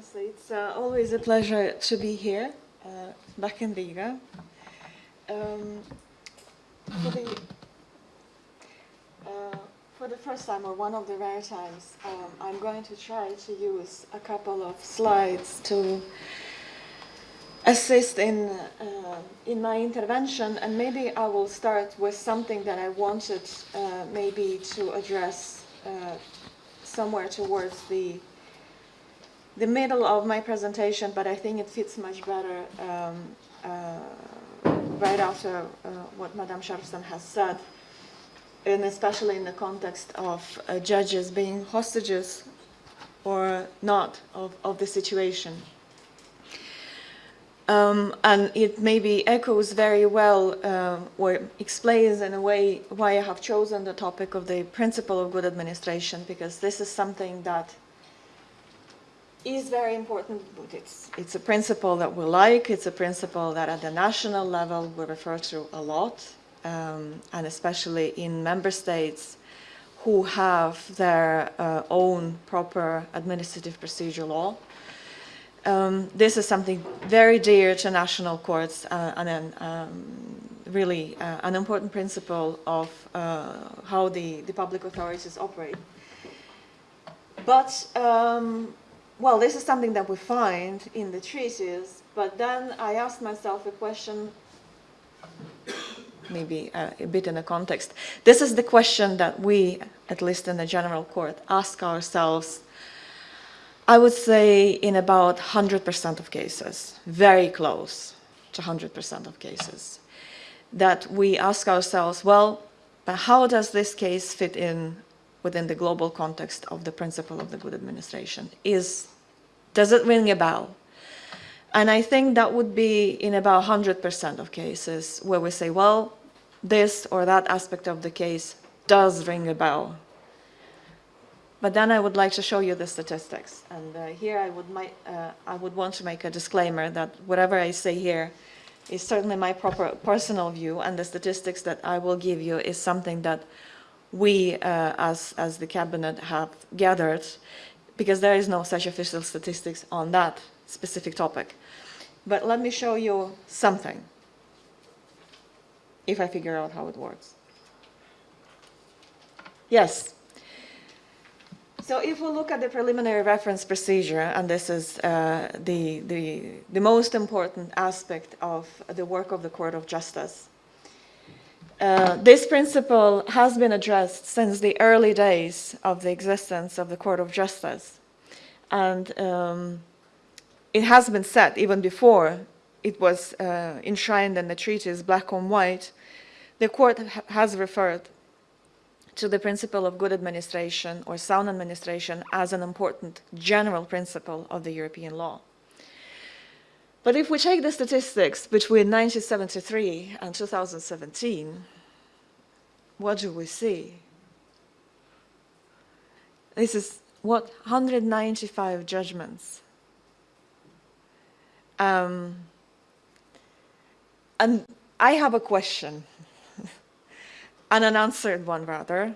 honestly, it's uh, always a pleasure to be here, uh, back in Riga. Um, for, the, uh, for the first time, or one of the rare times, um, I'm going to try to use a couple of slides to assist in, uh, in my intervention, and maybe I will start with something that I wanted uh, maybe to address uh, somewhere towards the the middle of my presentation, but I think it fits much better um, uh, right after uh, what Madame Sharpston has said, and especially in the context of uh, judges being hostages or not of, of the situation. Um, and it maybe echoes very well uh, or explains in a way why I have chosen the topic of the principle of good administration because this is something that is very important. It's, it's a principle that we like. It's a principle that at the national level we refer to a lot, um, and especially in member states who have their uh, own proper administrative procedure law. Um, this is something very dear to national courts uh, and um, really uh, an important principle of uh, how the, the public authorities operate. But um, well, this is something that we find in the treaties, but then I asked myself a question, maybe uh, a bit in a context. This is the question that we, at least in the general court, ask ourselves, I would say in about 100% of cases, very close to 100% of cases, that we ask ourselves, well, how does this case fit in within the global context of the principle of the good administration? Is, does it ring a bell? And I think that would be in about 100% of cases where we say, well, this or that aspect of the case does ring a bell. But then I would like to show you the statistics. And uh, here I would, uh, I would want to make a disclaimer that whatever I say here is certainly my proper personal view and the statistics that I will give you is something that we uh, as, as the cabinet have gathered because there is no such official statistics on that specific topic. But let me show you something if I figure out how it works. Yes. So if we look at the preliminary reference procedure, and this is uh, the, the, the most important aspect of the work of the Court of Justice, uh, this principle has been addressed since the early days of the existence of the Court of Justice. And um, it has been said even before it was uh, enshrined in the treaties, black on white, the court ha has referred to the principle of good administration or sound administration as an important general principle of the European law. But if we take the statistics between 1973 and 2017, what do we see? This is what 195 judgments. Um, and I have a question, an unanswered one rather.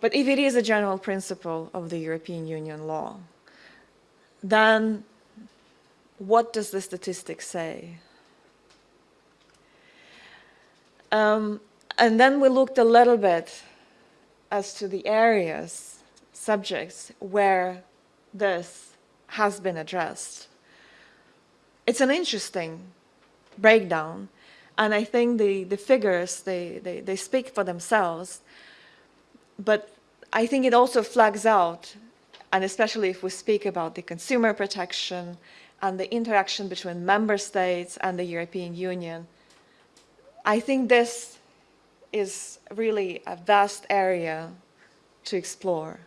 But if it is a general principle of the European Union law, then what does the statistics say? Um, and then we looked a little bit as to the areas, subjects, where this has been addressed. It's an interesting breakdown, and I think the, the figures, they, they, they speak for themselves, but I think it also flags out, and especially if we speak about the consumer protection and the interaction between member states and the European Union, I think this is really a vast area to explore.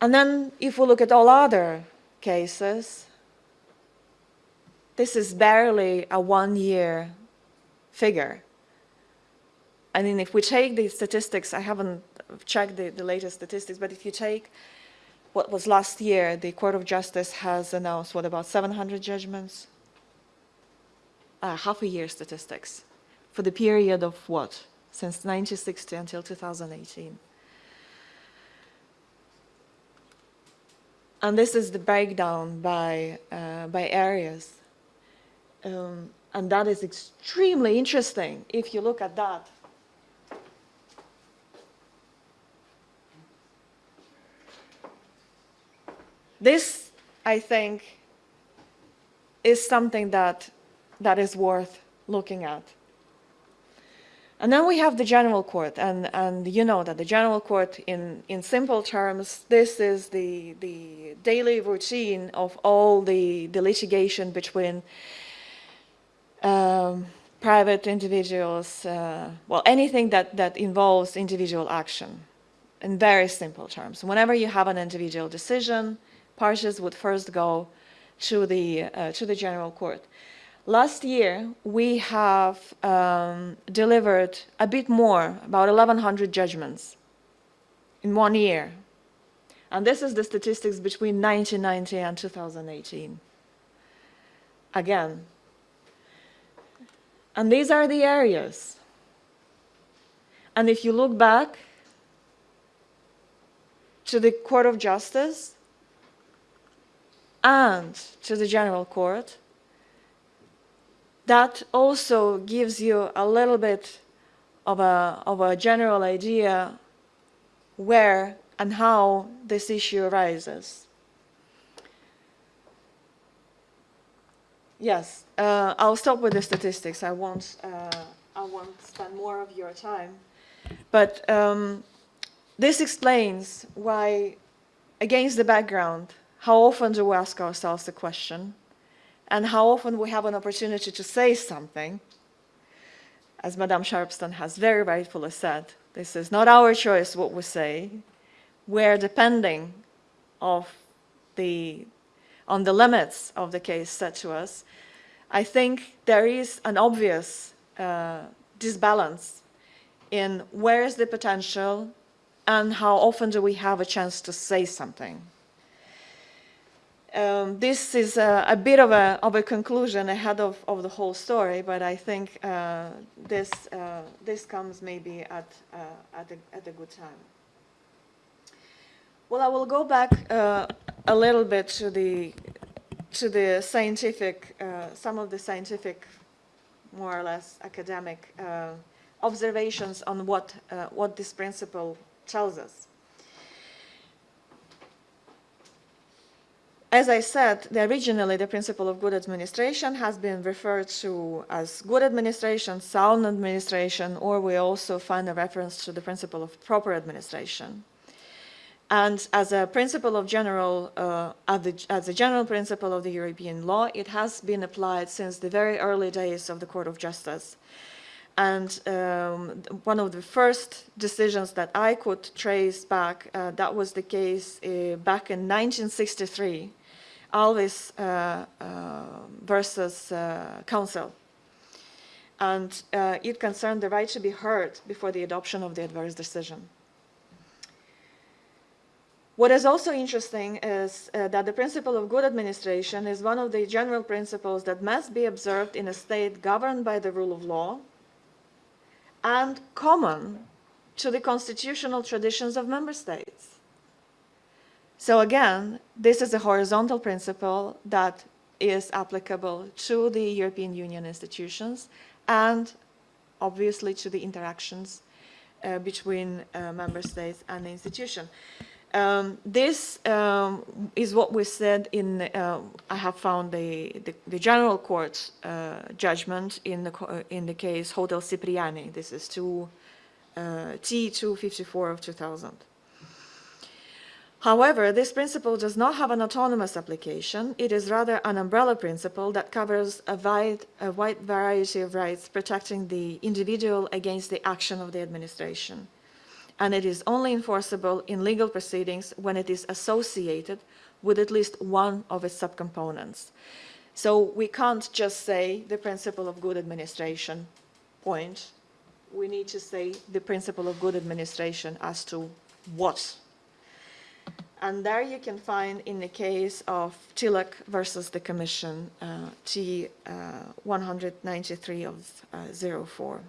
And then if we look at all other cases, this is barely a one-year figure. I mean, if we take the statistics, I haven't checked the, the latest statistics, but if you take what was last year, the Court of Justice has announced, what, about 700 judgments? Uh, half a year statistics for the period of what? Since 1960 until 2018. and this is the breakdown by, uh, by areas. Um, and that is extremely interesting if you look at that. This, I think, is something that, that is worth looking at. And then we have the general court, and, and you know that the general court, in, in simple terms, this is the, the daily routine of all the, the litigation between um, private individuals, uh, well, anything that, that involves individual action, in very simple terms. Whenever you have an individual decision, parties would first go to the, uh, to the general court. Last year, we have um, delivered a bit more, about 1,100 judgments in one year. And this is the statistics between 1990 and 2018. Again. And these are the areas. And if you look back to the Court of Justice and to the General Court, that also gives you a little bit of a, of a general idea where and how this issue arises. Yes, uh, I'll stop with the statistics. I won't, uh, I won't spend more of your time. But um, this explains why, against the background, how often do we ask ourselves the question, and how often we have an opportunity to say something, as Madame Sharpston has very rightfully said, this is not our choice what we say. We're depending of the, on the limits of the case set to us. I think there is an obvious uh, disbalance in where is the potential and how often do we have a chance to say something. Um, this is a, a, bit of a, of a conclusion ahead of, of the whole story, but I think uh, this, uh, this comes maybe at, uh, at, a, at a good time. Well, I will go back uh, a little bit to the, to the scientific, uh, some of the scientific, more or less academic uh, observations on what, what this principle tells us. As I said, the, originally the principle of good administration has been referred to as good administration, sound administration, or we also find a reference to the principle of proper administration. And as a principle of general, uh, as, a general principle of the European law, it has been applied since the very early days of the Court of Justice. And um, one of the first decisions that I could trace back, uh, that was the case uh, back in 1963, Alvis uh, uh, versus uh, Council. And it concerned the right to be heard before the adoption of the adverse decision. What is also interesting is uh, that the principle of good administration is one of the general principles that must be observed in a state governed by the rule of law and common to the constitutional traditions of member states. So again, this is a horizontal principle that is applicable to the European Union institutions and obviously to the interactions uh, between uh, member states and the institution. Um, this um, is what we said in, uh, I have found the, the, the general court uh, judgment in the, in the case Hotel Cipriani. This is to, uh, T254 of 2000. However, this principle does not have an autonomous application. It is rather an umbrella principle that covers a wide, a wide variety of rights protecting the individual against the action of the administration. And it is only enforceable in legal proceedings when it is associated with at least one of its subcomponents. So we can't just say the principle of good administration, point. We need to say the principle of good administration as to what and there you can find in the case of Tillack versus the Commission, uh, T193 uh, of uh, 04.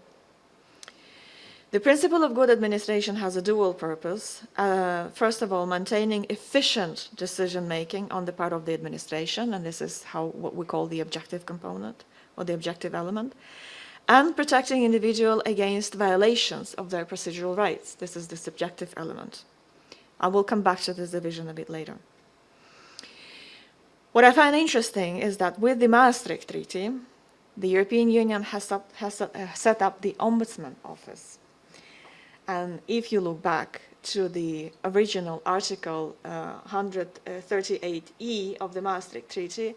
The principle of good administration has a dual purpose. Uh, first of all, maintaining efficient decision-making on the part of the administration, and this is how what we call the objective component or the objective element, and protecting individual against violations of their procedural rights. This is the subjective element. I will come back to this division a bit later. What I find interesting is that with the Maastricht Treaty, the European Union has, up, has uh, set up the Ombudsman Office. And if you look back to the original Article uh, 138E of the Maastricht Treaty,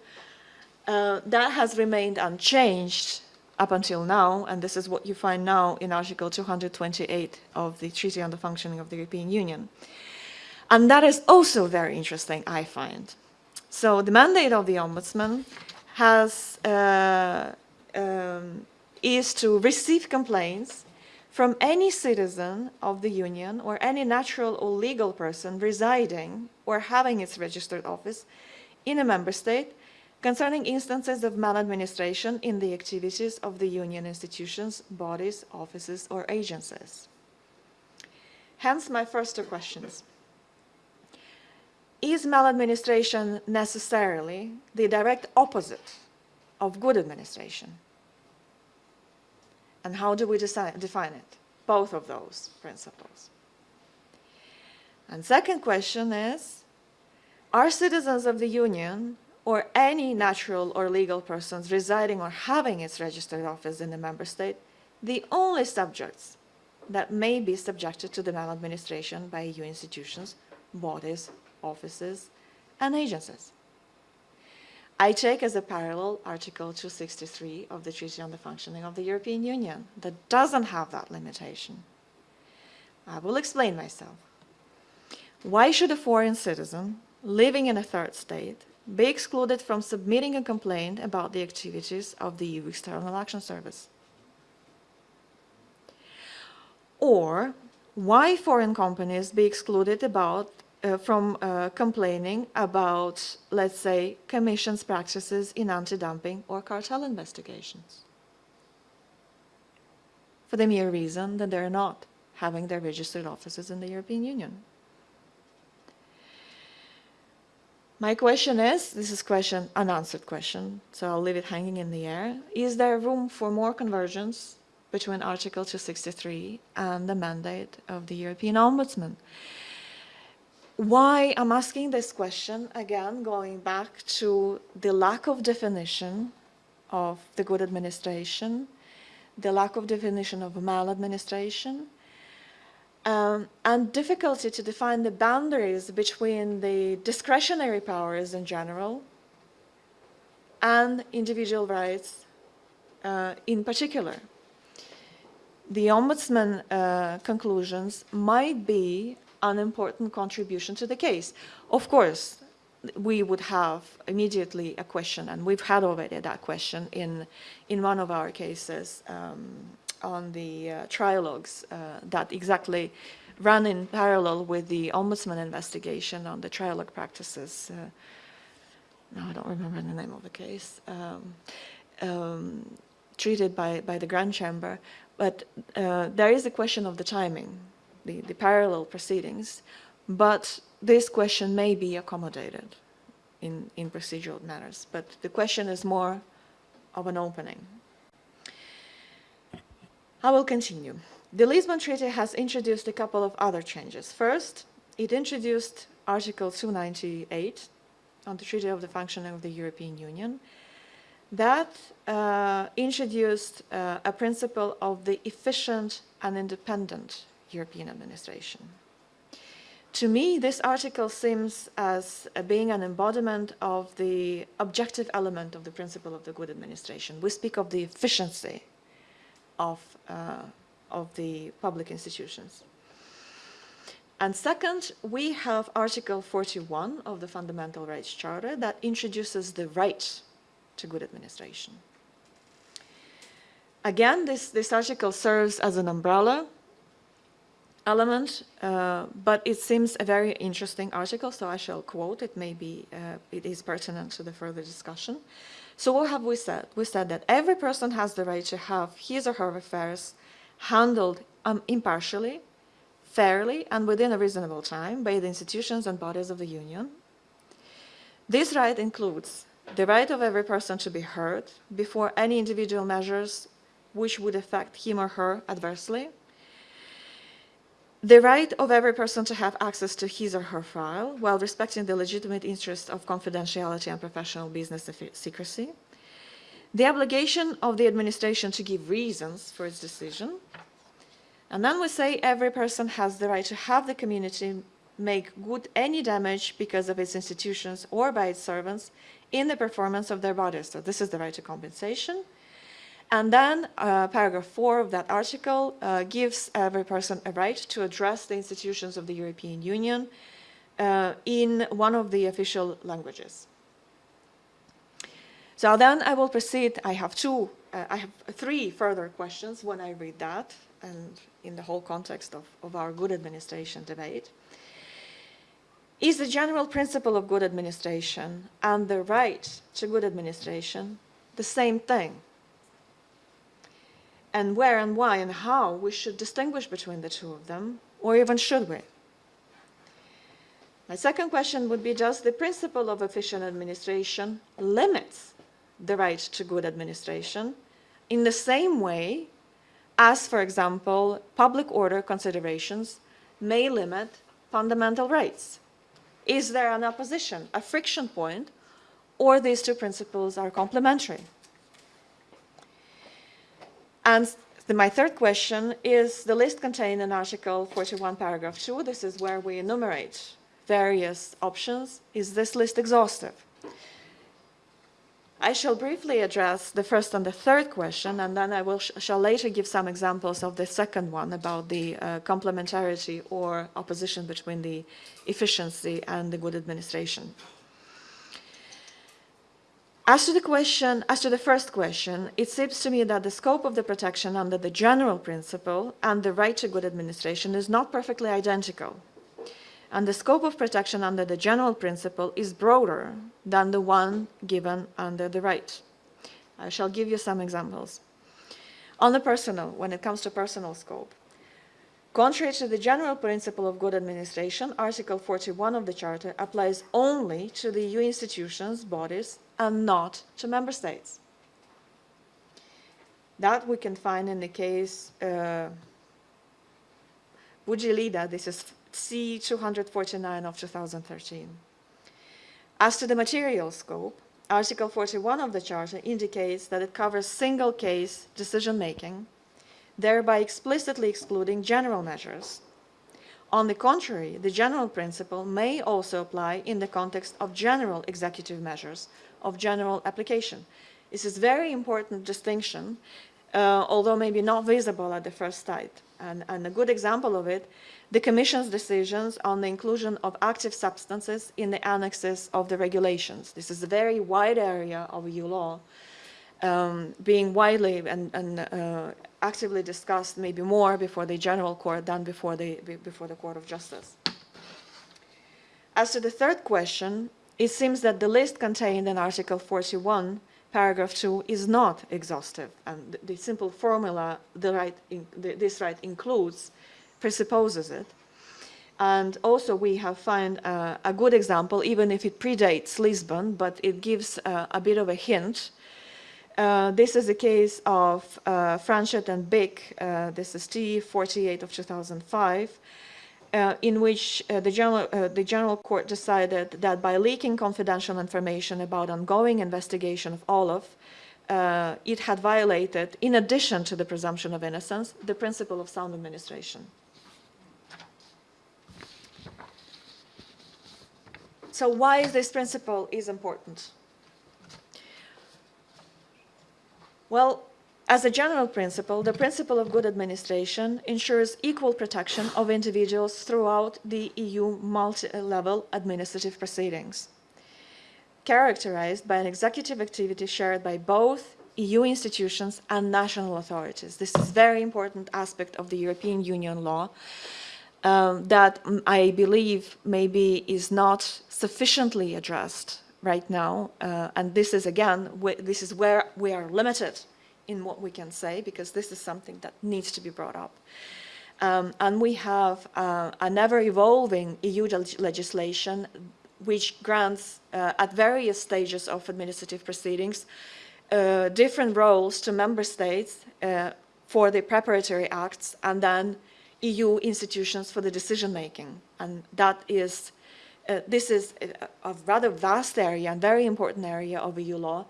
uh, that has remained unchanged up until now, and this is what you find now in Article 228 of the Treaty on the Functioning of the European Union. And that is also very interesting, I find. So the mandate of the Ombudsman has, uh, um, is to receive complaints from any citizen of the Union or any natural or legal person residing or having its registered office in a member state concerning instances of maladministration in the activities of the Union institutions, bodies, offices or agencies. Hence my first two questions. Is maladministration necessarily the direct opposite of good administration? And how do we define it? Both of those principles. And second question is, are citizens of the Union or any natural or legal persons residing or having its registered office in the member state the only subjects that may be subjected to the maladministration by EU institutions, bodies, offices, and agencies? I take as a parallel Article 263 of the Treaty on the Functioning of the European Union that doesn't have that limitation. I will explain myself. Why should a foreign citizen living in a third state be excluded from submitting a complaint about the activities of the EU External Action Service? Or why foreign companies be excluded about uh, from uh, complaining about, let's say, Commission's practices in anti-dumping or cartel investigations. For the mere reason that they're not having their registered offices in the European Union. My question is, this is question, unanswered question, so I'll leave it hanging in the air. Is there room for more convergence between Article 263 and the mandate of the European Ombudsman? Why I'm asking this question, again, going back to the lack of definition of the good administration, the lack of definition of maladministration, um, and difficulty to define the boundaries between the discretionary powers in general and individual rights uh, in particular. The Ombudsman uh, conclusions might be an important contribution to the case. Of course, we would have immediately a question, and we've had already that question in, in one of our cases um, on the uh, trialogues uh, that exactly ran in parallel with the Ombudsman investigation on the trialogue practices. Uh, no, I don't remember the name of the case. Um, um, treated by, by the Grand Chamber, but uh, there is a question of the timing the, the parallel proceedings, but this question may be accommodated in, in procedural matters. But the question is more of an opening. I will continue. The Lisbon Treaty has introduced a couple of other changes. First, it introduced Article 298 on the Treaty of the Functioning of the European Union that uh, introduced uh, a principle of the efficient and independent European administration. To me, this article seems as being an embodiment of the objective element of the principle of the good administration. We speak of the efficiency of, uh, of the public institutions. And second, we have Article 41 of the Fundamental Rights Charter that introduces the right to good administration. Again, this, this article serves as an umbrella element, uh, but it seems a very interesting article, so I shall quote. It Maybe uh, it is pertinent to the further discussion. So what have we said? We said that every person has the right to have his or her affairs handled um, impartially, fairly, and within a reasonable time by the institutions and bodies of the Union. This right includes the right of every person to be heard before any individual measures which would affect him or her adversely, the right of every person to have access to his or her file while respecting the legitimate interests of confidentiality and professional business secrecy, the obligation of the administration to give reasons for its decision, and then we say every person has the right to have the community make good any damage because of its institutions or by its servants in the performance of their bodies. So this is the right to compensation. And then uh, paragraph four of that article uh, gives every person a right to address the institutions of the European Union uh, in one of the official languages. So then I will proceed. I have two, uh, I have three further questions when I read that and in the whole context of, of our good administration debate. Is the general principle of good administration and the right to good administration the same thing? And where and why and how we should distinguish between the two of them, or even should we? My second question would be, does the principle of efficient administration limits the right to good administration in the same way as, for example, public order considerations may limit fundamental rights? Is there an opposition, a friction point, or these two principles are complementary? And my third question is the list contained in Article 41, paragraph 2. This is where we enumerate various options. Is this list exhaustive? I shall briefly address the first and the third question, and then I will sh shall later give some examples of the second one about the uh, complementarity or opposition between the efficiency and the good administration. As to the question, as to the first question, it seems to me that the scope of the protection under the general principle and the right to good administration is not perfectly identical and the scope of protection under the general principle is broader than the one given under the right. I shall give you some examples. On the personal, when it comes to personal scope, contrary to the general principle of good administration, Article 41 of the Charter applies only to the EU institutions, bodies, and not to member states. That we can find in the case uh, Boudjlida, this is C249 of 2013. As to the material scope, Article 41 of the Charter indicates that it covers single case decision-making, thereby explicitly excluding general measures. On the contrary, the general principle may also apply in the context of general executive measures of general application. This is a very important distinction, uh, although maybe not visible at the first sight. And, and a good example of it the Commission's decisions on the inclusion of active substances in the annexes of the regulations. This is a very wide area of EU law, um, being widely and, and uh, actively discussed maybe more before the General Court than before the, before the Court of Justice. As to the third question, it seems that the list contained in Article 41, paragraph 2, is not exhaustive, and the, simple formula the right in, the, this right includes presupposes it. And also we have found uh, a good example, even if it predates Lisbon, but it gives uh, a bit of a hint. Uh, this is a case of uh, Franchet and Byk, uh, this is T48 of 2005, uh, in which uh, the, general, the General Court decided that by leaking confidential information about ongoing investigation of Olaf, it had violated, in addition to the presumption of innocence, the principle of sound administration. So why is this principle is important? Well, as a general principle, the principle of good administration ensures equal protection of individuals throughout the EU multi-level administrative proceedings, characterized by an executive activity shared by both EU institutions and national authorities. This is a very important aspect of the European Union law um, that I believe maybe is not sufficiently addressed right now. Uh, and this is, again, this is where we are limited in what we can say, because this is something that needs to be brought up. Um, and we have uh, an ever-evolving EU legislation which grants, uh, at various stages of administrative proceedings, uh, different roles to member states uh, for the preparatory acts and then EU institutions for the decision making. And that is, uh, this is a, rather vast area and very important area of EU law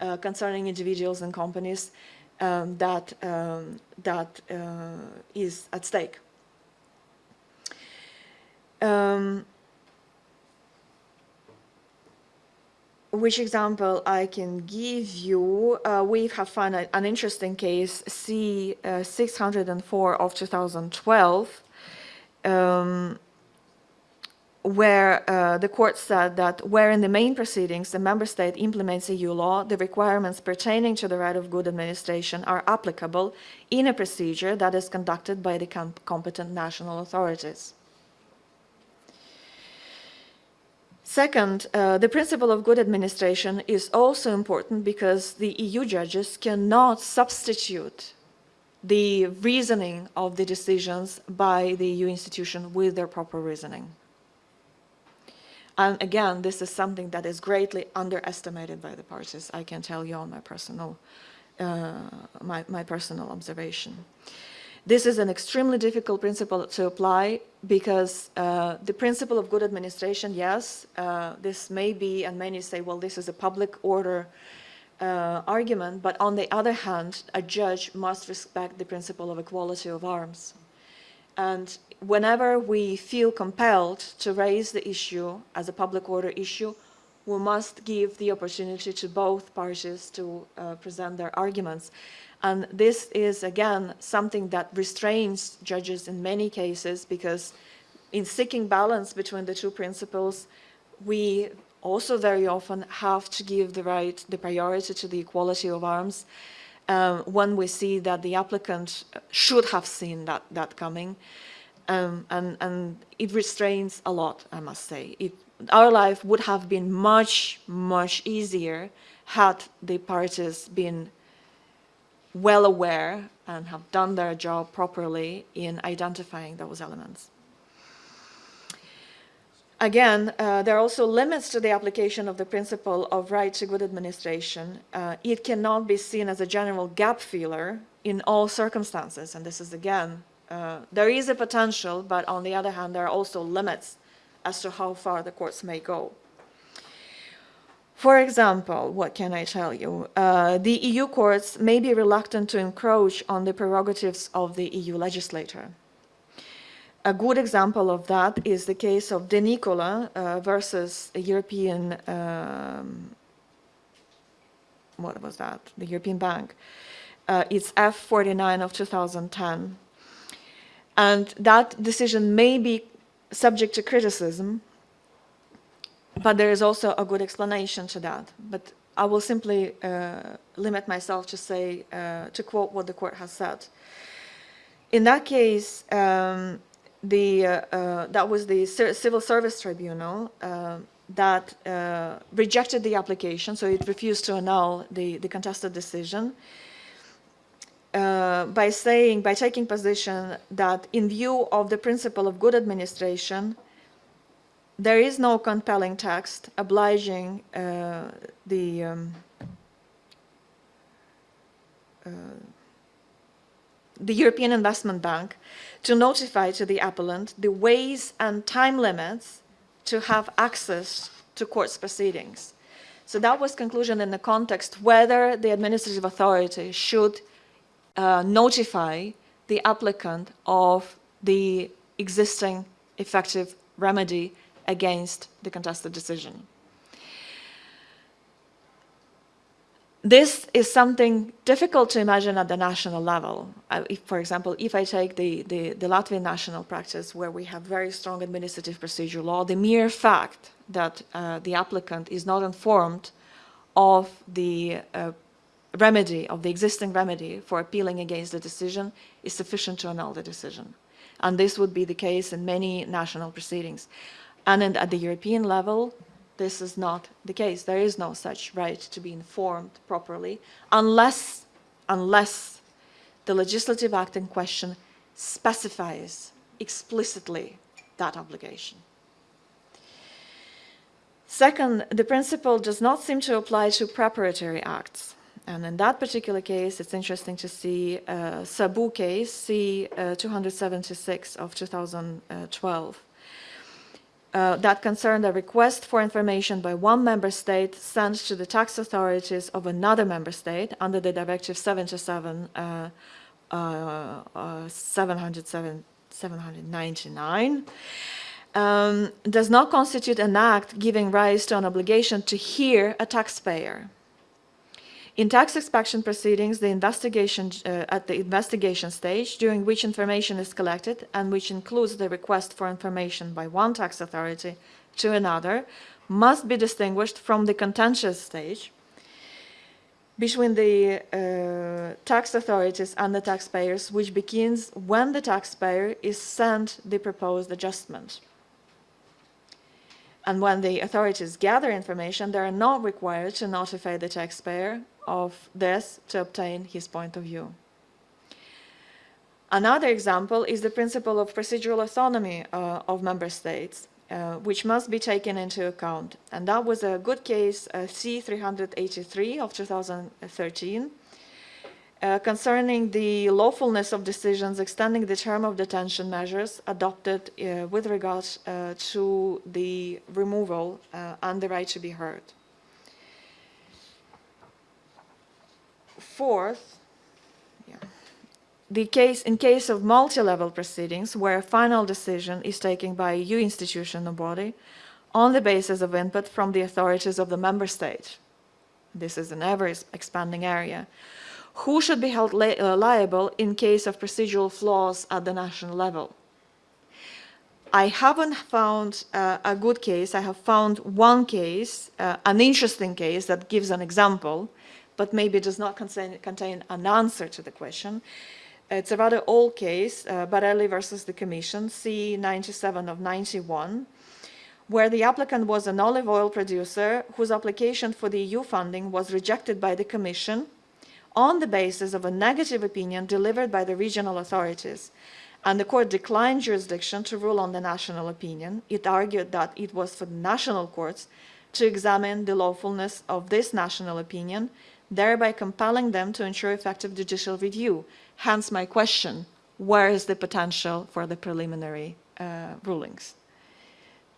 uh, concerning individuals and companies um, that, um, that uh, is at stake. Um, which example I can give you, uh, we have found a, an interesting case, C604 uh, of 2012, um, where uh, the court said that where in the main proceedings the member state implements EU law, the requirements pertaining to the right of good administration are applicable in a procedure that is conducted by the com competent national authorities. Second, uh, the principle of good administration is also important because the EU judges cannot substitute the reasoning of the decisions by the EU institution with their proper reasoning. And again, this is something that is greatly underestimated by the parties, I can tell you on my personal, uh, my, my personal observation. This is an extremely difficult principle to apply because uh, the principle of good administration, yes, uh, this may be, and many say, well, this is a public order uh, argument, but on the other hand, a judge must respect the principle of equality of arms. And whenever we feel compelled to raise the issue as a public order issue, we must give the opportunity to both parties to uh, present their arguments. And this is, again, something that restrains judges in many cases because in seeking balance between the two principles, we also very often have to give the right, the priority to the equality of arms um, when we see that the applicant should have seen that, that coming. Um, and, and it restrains a lot, I must say. It, our life would have been much, much easier had the parties been well aware and have done their job properly in identifying those elements. Again, uh, there are also limits to the application of the principle of right to good administration. Uh, it cannot be seen as a general gap filler in all circumstances. And this is, again, uh, there is a potential, but on the other hand, there are also limits as to how far the courts may go. For example, what can I tell you? Uh, the EU courts may be reluctant to encroach on the prerogatives of the EU legislator. A good example of that is the case of De Nicola uh, versus a European, um, what was that? The European Bank. Uh, it's F49 of 2010. And that decision may be subject to criticism but there is also a good explanation to that. But I will simply uh, limit myself to say, uh, to quote what the court has said. In that case, um, the, uh, uh that was the Civil Service Tribunal uh, that uh, rejected the application, so it refused to annul the, the contested decision. by saying, by taking position that in view of the principle of good administration, there is no compelling text obliging uh, the um, uh, the European Investment Bank to notify to the appellant the ways and time limits to have access to court's proceedings. So that was conclusion in the context whether the administrative authority should uh, notify the applicant of the existing effective remedy against the contested decision. This is something difficult to imagine at the national level. Uh, if, for example, if I take the, the, the, Latvian national practice where we have very strong administrative procedure law, the mere fact that uh, the applicant is not informed of the uh, remedy, of the existing remedy for appealing against the decision is sufficient to annul the decision. And this would be the case in many national proceedings. And at the European level, this is not the case. There is no such right to be informed properly unless, unless the legislative act in question specifies explicitly that obligation. Second, the principle does not seem to apply to preparatory acts. And in that particular case, it's interesting to see a Sabou case, C-276 uh, of 2012, uh, that concerned a request for information by one member state sent to the tax authorities of another member state under the Directive 77 uh, uh, uh 707, 799 um, does not constitute an act giving rise to an obligation to hear a taxpayer. In tax inspection proceedings, the investigation uh, at the investigation stage, during which information is collected and which includes the request for information by one tax authority to another, must be distinguished from the contentious stage between the uh, tax authorities and the taxpayers, which begins when the taxpayer is sent the proposed adjustment. And when the authorities gather information, they are not required to notify the taxpayer of this to obtain his point of view. Another example is the principle of procedural autonomy uh, of member states, uh, which must be taken into account. And that was a good case, uh, C-383 of 2013, uh, concerning the lawfulness of decisions extending the term of detention measures adopted uh, with regards uh, to the removal and the right to be heard. Fourth, yeah, the case in case of multi-level proceedings where a final decision is taken by a EU institution or body on the basis of input from the authorities of the member state. This is an ever-expanding area who should be held li uh, liable in case of procedural flaws at the national level. I haven't found uh, a good case. I have found one case, uh, an interesting case that gives an example, but maybe does not contain, contain an answer to the question. It's a rather old case, uh, Borelli versus the Commission, C97 of 91, where the applicant was an olive oil producer whose application for the EU funding was rejected by the Commission on the basis of a negative opinion delivered by the regional authorities. And the court declined jurisdiction to rule on the national opinion. It argued that it was for the national courts to examine the lawfulness of this national opinion, thereby compelling them to ensure effective judicial review. Hence my question, where is the potential for the preliminary uh, rulings?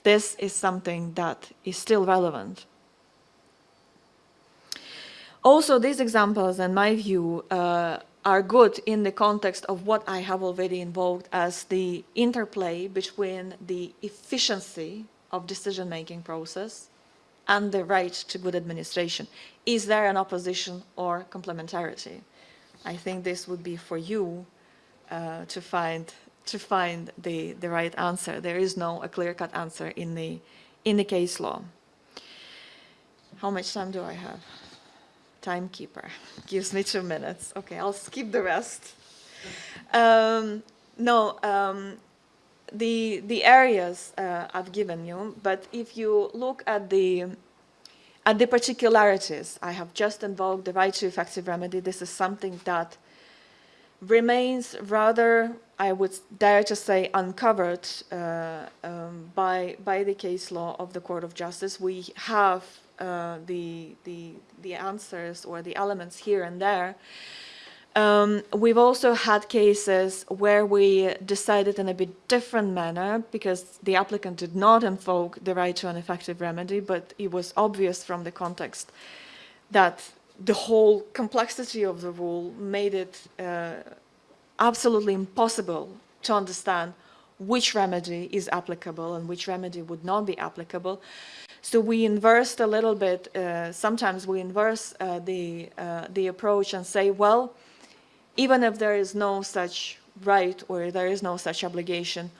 This is something that is still relevant also, these examples, in my view, uh, are good in the context of what I have already invoked as the interplay between the efficiency of decision-making process and the right to good administration. Is there an opposition or complementarity? I think this would be for you uh, to find to find the, the right answer. There is no a clear-cut answer in the in the case law. How much time do I have? timekeeper gives me two minutes. Okay, I'll skip the rest. Um, no, um, the the areas uh, I've given you, but if you look at the at the particularities, I have just invoked the right to effective remedy. This is something that remains rather, I would dare to say, uncovered uh, um, by by the case law of the Court of Justice. We have uh, the, the, the answers or the elements here and there. Um, we've also had cases where we decided in a bit different manner because the applicant did not invoke the right to an effective remedy, but it was obvious from the context that the whole complexity of the rule made it uh, absolutely impossible to understand which remedy is applicable and which remedy would not be applicable. So we inversed a little bit, uh, sometimes we inverse uh, the, uh, the approach and say, well, even if there is no such right or there is no such obligation,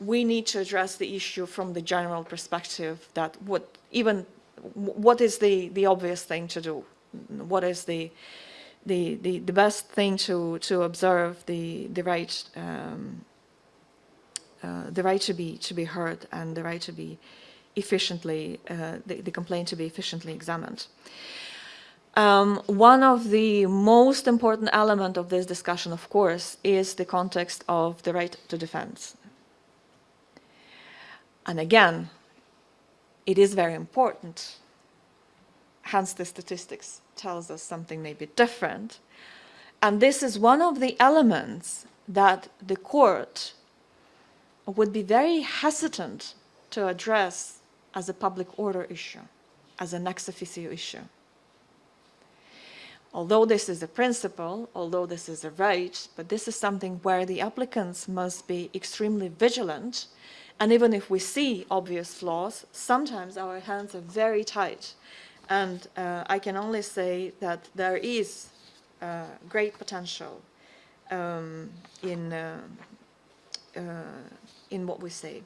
we need to address the issue from the general perspective that what even what is the, the obvious thing to do? What is the, the, the, the best thing to, to observe the, the right um, uh, the right to be to be heard and the right to be efficiently, uh, the, the, complaint to be efficiently examined. Um, one of the most important element of this discussion, of course, is the context of the right to defense. And again, it is very important, hence the statistics tells us something maybe different. And this is one of the elements that the court would be very hesitant to address as a public order issue, as an ex officio issue. Although this is a principle, although this is a right, but this is something where the applicants must be extremely vigilant. And even if we see obvious flaws, sometimes our hands are very tight. And uh, I can only say that there is uh, great potential um, in, uh, uh in what we say.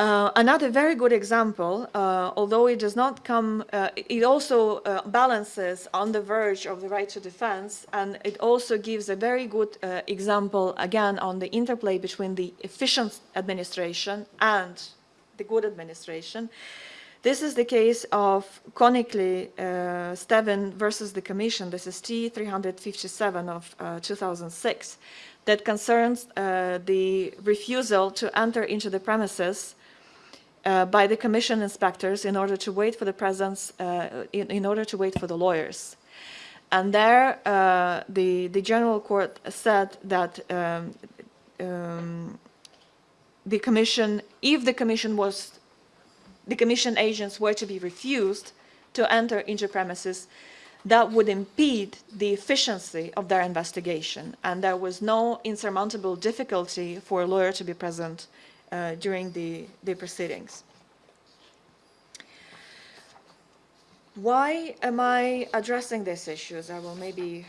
Uh, another very good example, uh, although it does not come, uh, it also uh, balances on the verge of the right to defense, and it also gives a very good uh, example, again, on the interplay between the efficient administration and the good administration. This is the case of Konikli uh, Stevin versus the Commission. This is T357 of 2006 that concerns the refusal to enter into the premises uh, by the commission inspectors in order to wait for the presence, uh, in, in, order to wait for the lawyers. And there, uh, the, the general court said that um, um, the commission, if the commission was, the commission agents were to be refused to enter into premises, that would impede the efficiency of their investigation. And there was no insurmountable difficulty for a lawyer to be present uh, during the, the proceedings. Why am I addressing these issues? I will maybe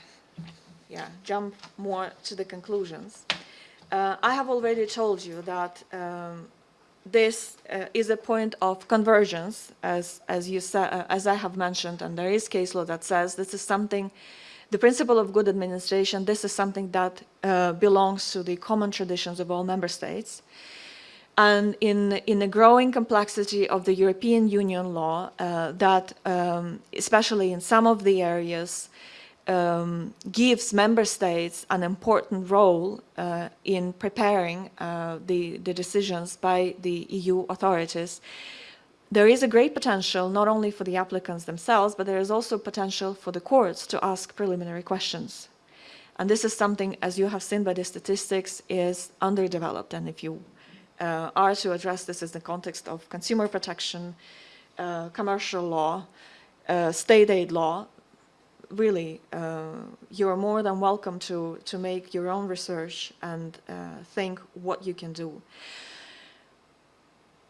yeah, jump more to the conclusions. Uh, I have already told you that um, this uh, is a point of convergence, as, as, you uh, as I have mentioned, and there is case law that says this is something, the principle of good administration, this is something that uh, belongs to the common traditions of all member states. And in, in the growing complexity of the European Union law, uh, that um, especially in some of the areas, um, gives member states an important role uh, in preparing uh, the, the decisions by the EU authorities. There is a great potential not only for the applicants themselves, but there is also potential for the courts to ask preliminary questions. And this is something, as you have seen by the statistics, is underdeveloped. And if you uh, are to address this in the context of consumer protection, uh, commercial law, uh, state aid law, really, uh, you are more than welcome to, to make your own research and uh, think what you can do.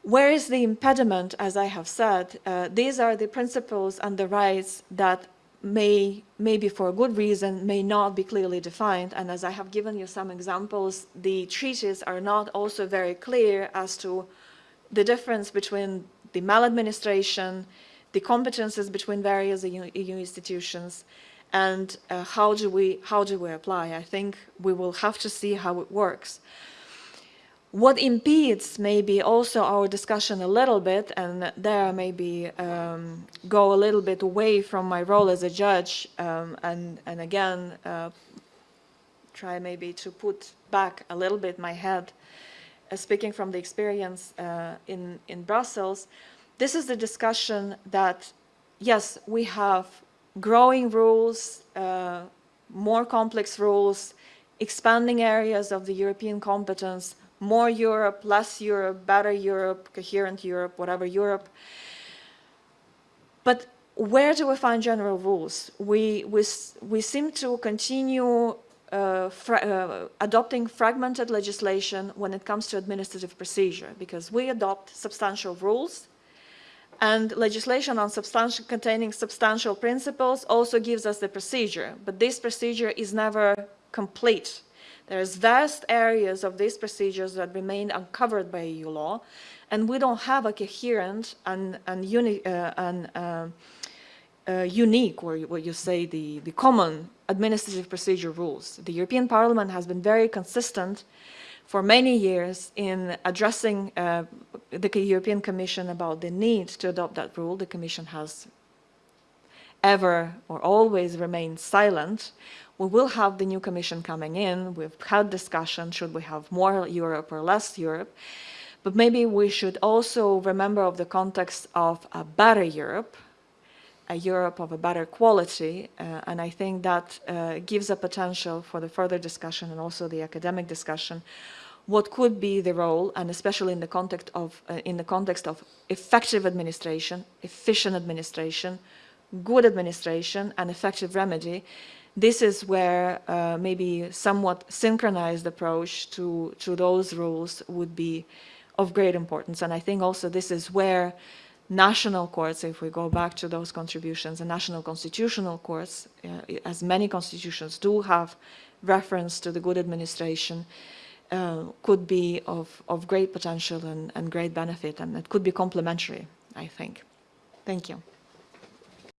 Where is the impediment, as I have said? Uh, these are the principles and the rights that may, maybe for a good reason, may not be clearly defined. And as I have given you some examples, the treaties are not also very clear as to the difference between the maladministration, the competences between various EU, institutions, and uh, how do we how do we apply? I think we will have to see how it works. What impedes maybe also our discussion a little bit, and there maybe um, go a little bit away from my role as a judge, um, and, and again, uh, try maybe to put back a little bit my head, uh, speaking from the experience uh, in, in Brussels, this is the discussion that, yes, we have growing rules, uh, more complex rules, expanding areas of the European competence, more Europe, less Europe, better Europe, coherent Europe, whatever Europe. But where do we find general rules? We, we, we seem to continue uh, fra uh, adopting fragmented legislation when it comes to administrative procedure because we adopt substantial rules and legislation on substantial, containing substantial principles also gives us the procedure, but this procedure is never complete. There's vast areas of these procedures that remain uncovered by EU law, and we don't have a coherent and, and, uni, uh, and uh, uh, unique, or what you say, the, the common administrative procedure rules. The European Parliament has been very consistent for many years in addressing uh, the European Commission about the need to adopt that rule. The Commission has ever or always remain silent. We will have the new commission coming in. We've had discussion, should we have more Europe or less Europe? But maybe we should also remember of the context of a better Europe, a Europe of a better quality, uh, and I think that uh, gives a potential for the further discussion and also the academic discussion what could be the role, and especially in the context of, uh, in the context of effective administration, efficient administration, good administration, and effective remedy, this is where uh, maybe somewhat synchronized approach to, to those rules would be of great importance. And I think also this is where national courts, if we go back to those contributions, the national constitutional courts, uh, as many constitutions do have reference to the good administration, uh, could be of, of great potential and, and great benefit, and it could be complementary, I think. Thank you.